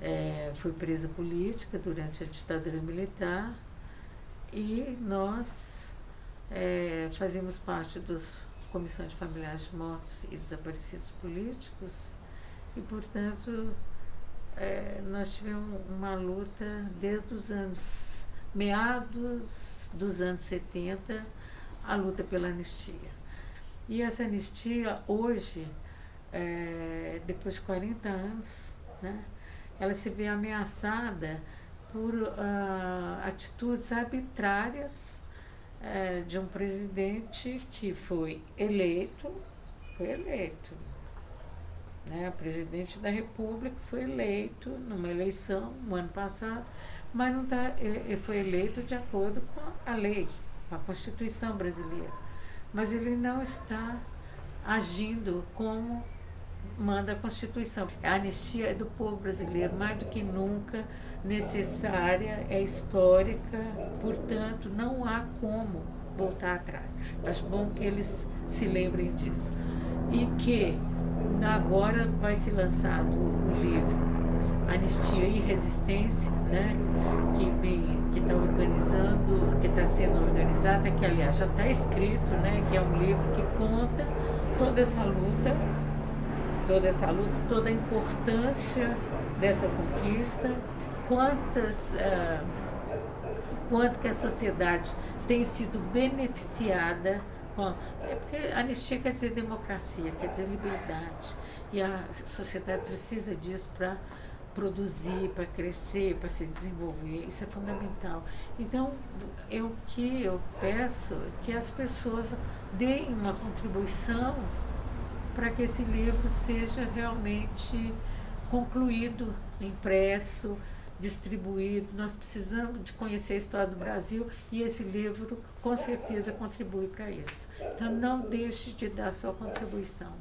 é, foi presa política durante a ditadura militar e nós é, fazíamos parte dos comissões de familiares de mortos e desaparecidos políticos e, portanto, é, nós tivemos uma luta desde os anos meados dos anos 70, a luta pela anistia. E essa anistia, hoje, é, depois de 40 anos, né, ela se vê ameaçada por uh, atitudes arbitrárias uh, de um presidente que foi eleito, foi eleito, né? O presidente da República foi eleito numa eleição no ano passado, mas não tá, ele foi eleito de acordo com a lei, com a Constituição brasileira. Mas ele não está agindo como manda a Constituição. A anistia é do povo brasileiro, mais do que nunca necessária, é histórica, portanto, não há como voltar atrás. Acho bom que eles se lembrem disso. E que agora vai ser lançado o livro Anistia e Resistência, né? que vem, que está organizando, que está sendo organizada, que aliás já está escrito, né? que é um livro que conta toda essa luta toda essa luta, toda a importância dessa conquista, quantas, uh, quanto que a sociedade tem sido beneficiada com, é porque anistia quer dizer democracia, quer dizer liberdade, e a sociedade precisa disso para produzir, para crescer, para se desenvolver, isso é fundamental. Então, eu que eu peço que as pessoas deem uma contribuição para que esse livro seja realmente concluído, impresso, distribuído. Nós precisamos de conhecer a história do Brasil e esse livro com certeza contribui para isso. Então não deixe de dar sua contribuição.